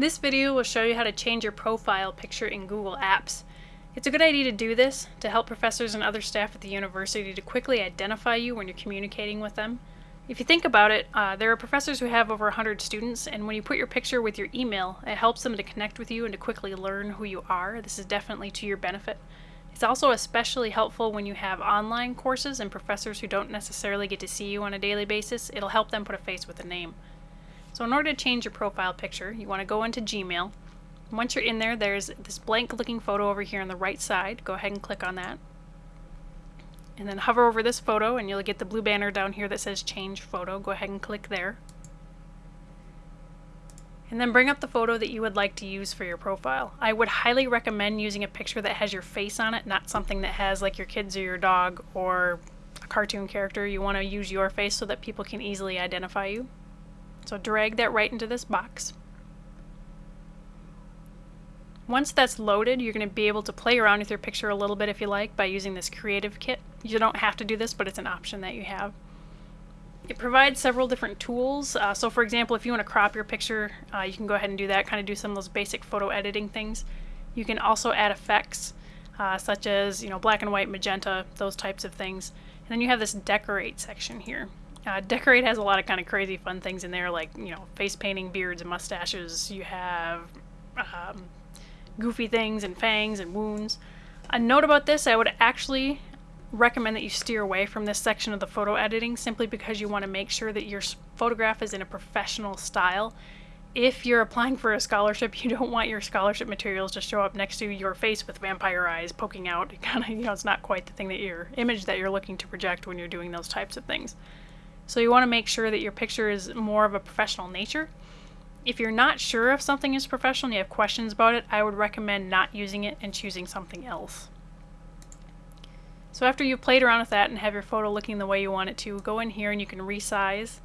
This video will show you how to change your profile picture in Google Apps. It's a good idea to do this to help professors and other staff at the university to quickly identify you when you're communicating with them. If you think about it, uh, there are professors who have over 100 students, and when you put your picture with your email, it helps them to connect with you and to quickly learn who you are. This is definitely to your benefit. It's also especially helpful when you have online courses and professors who don't necessarily get to see you on a daily basis. It'll help them put a face with a name. So in order to change your profile picture, you want to go into Gmail. Once you're in there, there's this blank looking photo over here on the right side. Go ahead and click on that. And then hover over this photo and you'll get the blue banner down here that says change photo. Go ahead and click there. And then bring up the photo that you would like to use for your profile. I would highly recommend using a picture that has your face on it, not something that has like your kids or your dog or a cartoon character. You want to use your face so that people can easily identify you. So drag that right into this box. Once that's loaded, you're going to be able to play around with your picture a little bit if you like by using this creative kit. You don't have to do this, but it's an option that you have. It provides several different tools. Uh, so for example, if you want to crop your picture, uh, you can go ahead and do that, kind of do some of those basic photo editing things. You can also add effects, uh, such as you know black and white, magenta, those types of things. And then you have this decorate section here. Uh, Decorate has a lot of kind of crazy fun things in there, like you know face painting, beards, and mustaches. You have um, goofy things and fangs and wounds. A note about this: I would actually recommend that you steer away from this section of the photo editing simply because you want to make sure that your photograph is in a professional style. If you're applying for a scholarship, you don't want your scholarship materials to show up next to your face with vampire eyes poking out. Kind of, you know, it's not quite the thing that your image that you're looking to project when you're doing those types of things. So you want to make sure that your picture is more of a professional nature. If you're not sure if something is professional and you have questions about it, I would recommend not using it and choosing something else. So after you've played around with that and have your photo looking the way you want it to, go in here and you can resize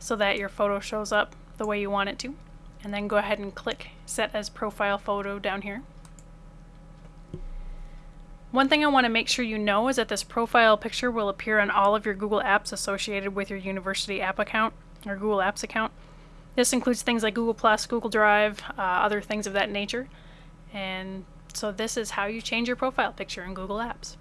so that your photo shows up the way you want it to. And then go ahead and click Set as Profile Photo down here. One thing I want to make sure you know is that this profile picture will appear on all of your Google Apps associated with your university app account or Google Apps account. This includes things like Google Plus, Google Drive, uh, other things of that nature. And so this is how you change your profile picture in Google Apps.